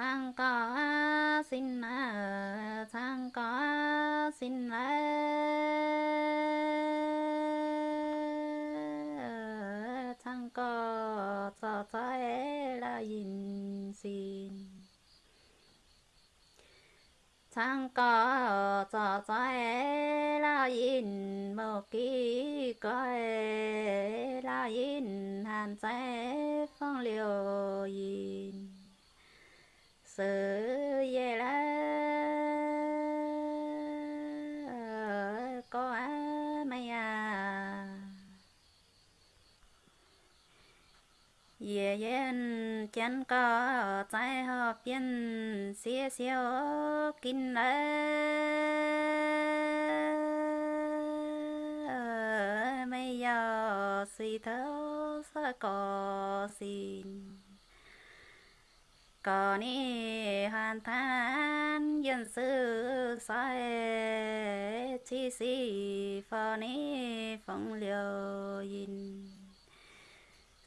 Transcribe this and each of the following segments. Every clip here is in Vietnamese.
sang có xin sang có xin sang có cho cho là e, yin, xin. Sang có cho cho là e, yin một ký có là yin hàn sẽ phong liều yin sự về là có mày à. Về yên chân có trái hợp yên xía xíu kinh lệ mày giờ suy thấu sẽ có xin có ni hoàn than, dân sư sai chi si phò ni phong liều yin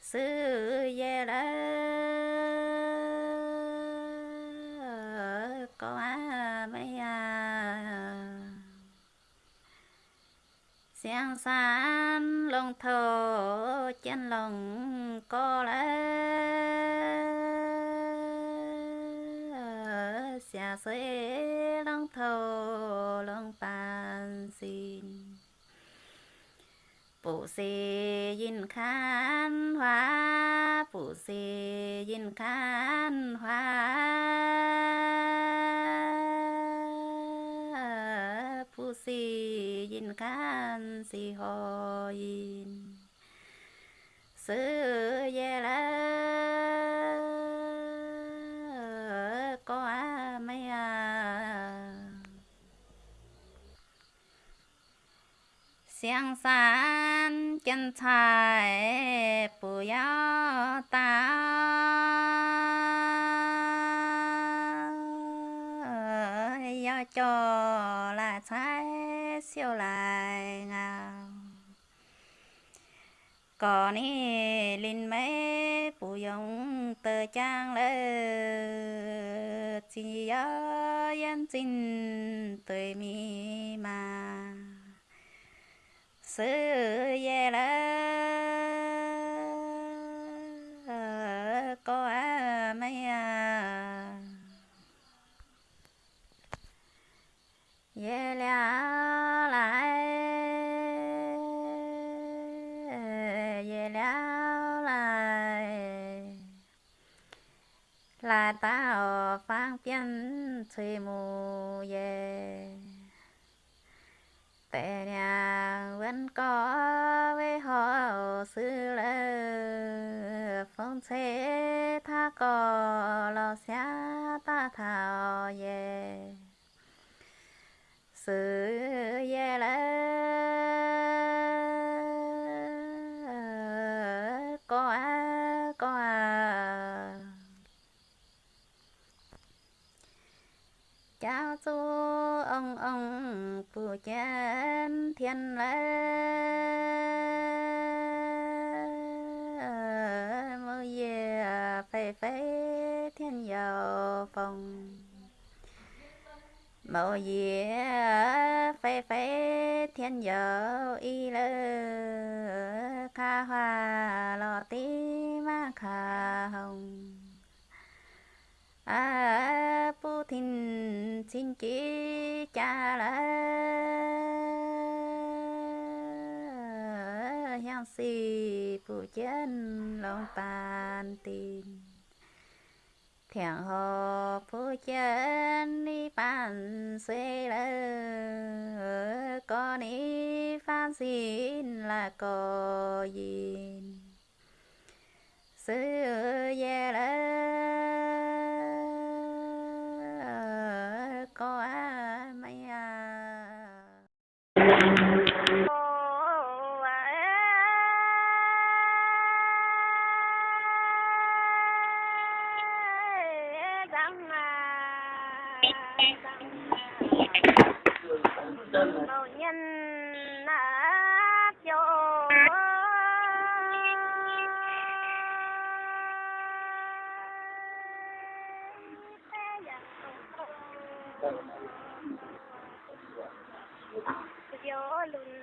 sư ye la có à mấy à xiang san long thổ, chân lòng có lẽ. Dạ xia xế lòng thâu lòng bàn xin. Phụ xế yin khán hoa. Phụ xế yin khán hoa. Phụ xế yin khán xì ho yin sư ye la có à mấy à xiang san chân thái bù ta cho là trái siêu lại ngào còn đi linh mấy bù yong tờ trang lơ. Chỉ yên chính tuổi mi mà sư ye la có à mấy à ye la lại ye la lại. Là tao phang biên chơi mù ye tệ nhà vẫn có với họ sư lơ phong thế tha có lo xá ta thảo về sư về lơ có à có à. Chào chú ông ông phụ chân thiên lễ. Mơ về phê phê thiên dầu phòng mơ ye phê phê thiên dầu y lơ kha hoa lọ tí ma kha hồng. À phụ thìn xin chỉ cha la yang si phụ chân lòng bàn tin thiện hồ phụ chân đi bàn xuê lơ con đi phan xin là có gì sư ye la có à mấy à đầu nhân nát cho gió lùn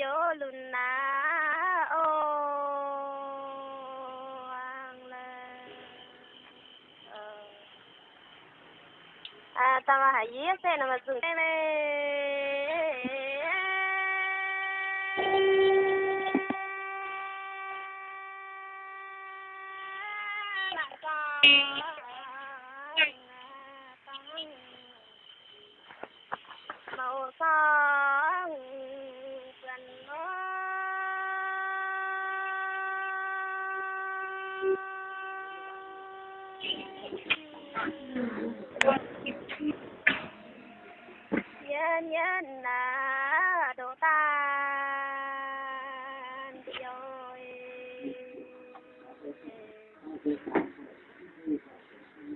gió lùn lá ô ang ờ. à ta mà hãy giết xe nào mà dừng xe màu son nhân nhân là đồ tan rồi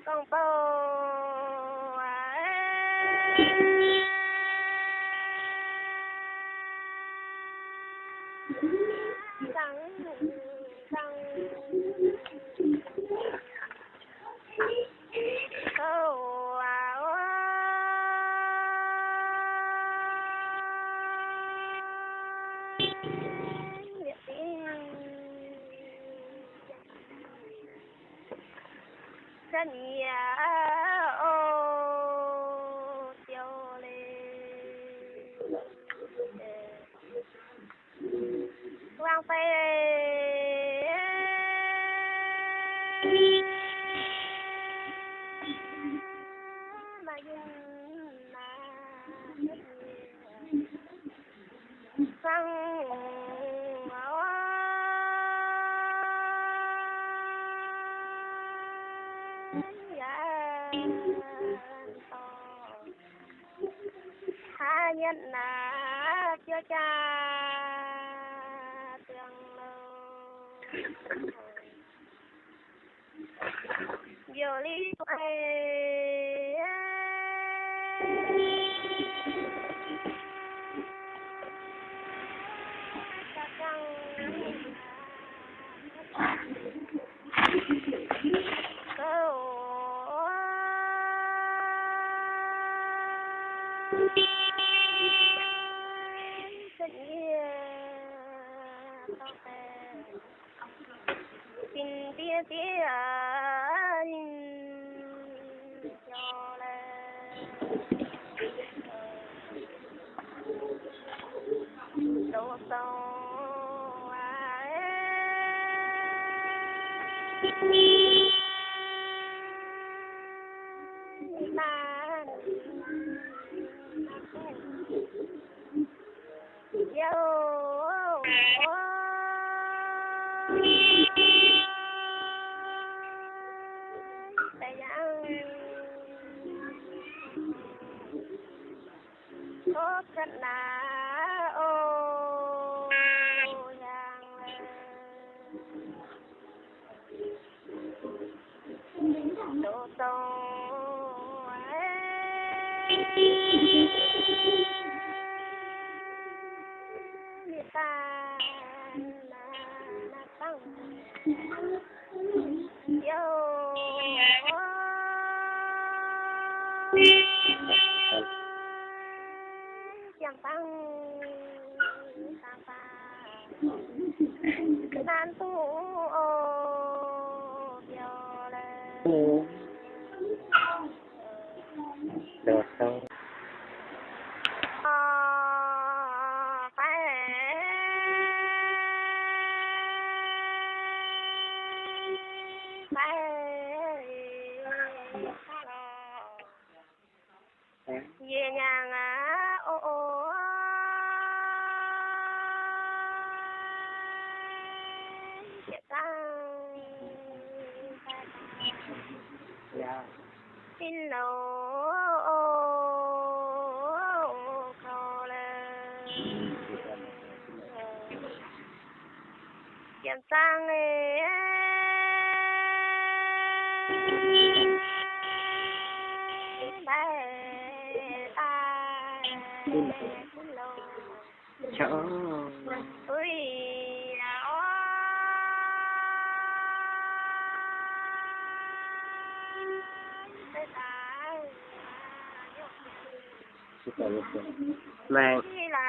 con bầu trắng trắng. Sania. Nhân là chưa cha tương lâu giờ lý tình tia tia cho lên đồ sâu man yo tại có thật là ô giang đồ tô người ta là là tăng yo chẳng tăng ta ta. Nan tu ô yo lên đồ sâu về nhà ngã ô ô. Dạ Bye. Xin lỗi chỗ Ui, là